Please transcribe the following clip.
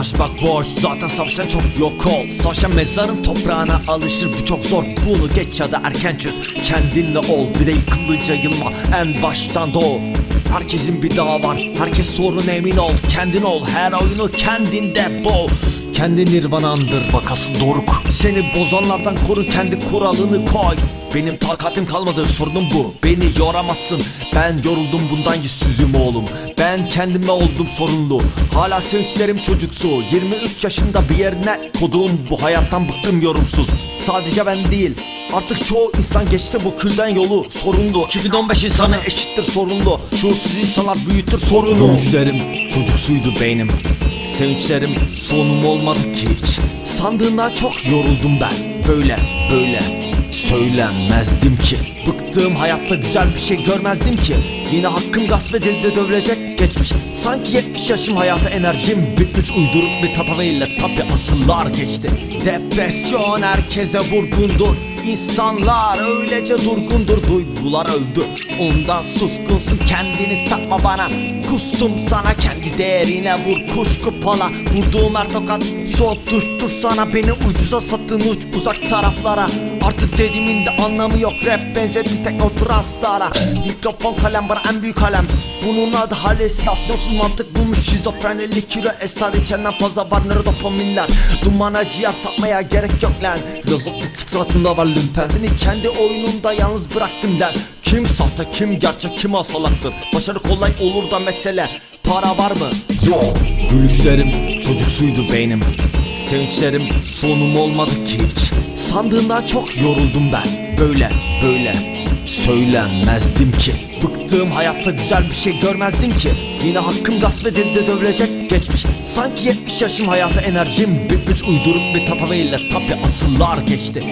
Savaşmak boş. Zaten savaşan çok yok ol. Savaşan mezarın toprağına alışır. Bu çok zor. Bunu geç ya da erken çöz. Kendinle ol. Bir de yıkılıca yılma. En baştan doğ Herkesin bir dağı var. Herkes sorun emin ol. Kendin ol. Her oyunu kendinde bol kendi nirvanandır. Bakasın doruk. Seni bozanlardan koru kendi kuralını koy. Benim takatim kalmadı sorunum bu. Beni yoramazsın. Ben yoruldum bundan yüzsüzüm oğlum. Ben kendime oldum sorumlu Hala sevinçlerim çocuksu. 23 yaşında bir yerine kodum Bu hayattan bıktım yorumsuz. Sadece ben değil Artık çoğu insan geçti bu külden yolu. Sorunlu. 2015 insanı eşittir sorunlu. Şuursuz insanlar büyütür sorunu. Görüşlerim çocuksuydu beynim Sevinçlerim sonum olmadı ki hiç. Sandığından çok yoruldum ben. Böyle böyle söylenmezdim ki. Bıktığım hayatta güzel bir şey görmezdim ki. Yine hakkım gasp edildi dövülecek geçmiş. Sanki 70 yaşım hayata enerjim bitmiş. Uydurup bir tatavayla tabi asıllar geçti. Depresyon herkese vurgundur İnsanlar öylece durgundur Duygular öldü. Ondan suskunsun kendini satma bana. Kustum sana kendi değerine vur kuşku pala Vurduğum her tokat soğutuştur sana. Beni ucuza satın uç uzak taraflara. Artık dediğimin de anlamı yok Rap benzedi teknotranslara Mikrofon kalem bana en büyük kalem Bunun adı halüsinasyonsuz mantık bulmuş Şizofrenili kilo eser içenden fazla var nere dopaminler Dumana ciğer satmaya gerek yok lan. Filozofluk fıtratında var lümpen. Seni kendi oyununda yalnız bıraktım lan. Kim sahte kim gerçek kim asalaktır? Başarı kolay olur da mesele Para var mı? Yok. Gülüşlerim çocuksuydu beynim. Sevinçlerim sonum olmadı ki hiç. Sandığımdan çok yoruldum ben. Böyle böyle söylenmezdim ki. Bıktığım hayatta güzel bir şey görmezdim ki. Yine hakkım gasp edildi dövülecek geçmiş. Sanki 70 yaşım hayata enerjim bitmiş. Uydurup bir tatavayla tabi asıllar geçti